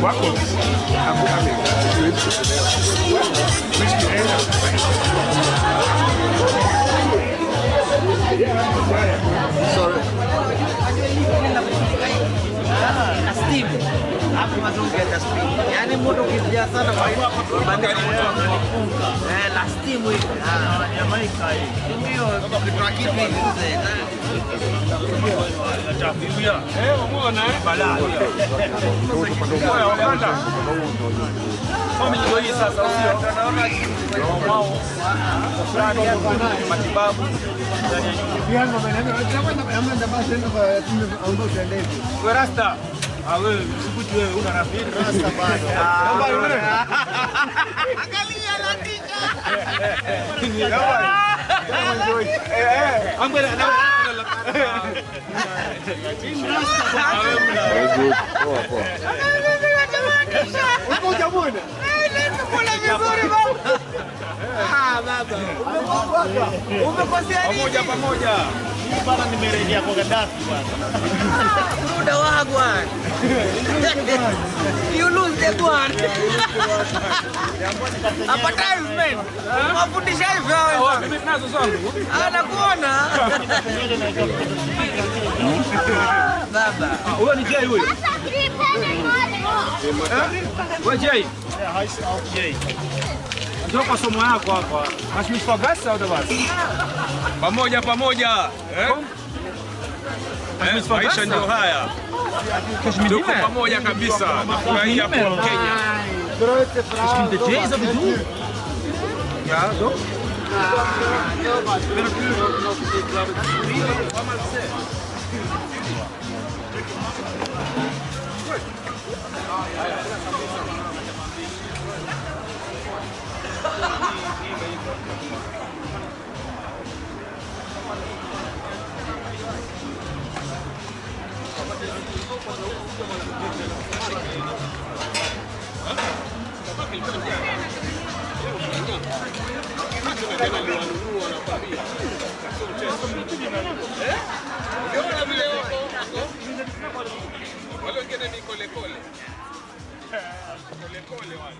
Guapo, a boca. Hapo mazungu ya steam yani moto ukijaa sana kwa hiyo bandari eh la steam hivi. Ah Jamaica hii ndio kitu kitu hivi mzee eh eh ndio hii sasa sio tunaona wao ya matibabu wewe rasta ah wewe sikuti wewe una rafiki. Rasta bado. Namba yule angalia latika. Ambele na pamoja pamoja. Bana nimerejea kwa Gaddafi bwana. muda wagwan you lose the one advertisement mafundisha hivyo wewe. mimi nazo zangu. anakuona baba Huyo ni Jay huyo. Wewe Jay. Ndio Вдруг посумая папа. Наш мечта гасся до вас? Помогя, помогя. Maisha ndio haya, tuko pamoja kabisa, nafurahia kuwa Mkenya. Ja, so. Voglio chiedermi con le colle. Eh, con le colle, vale.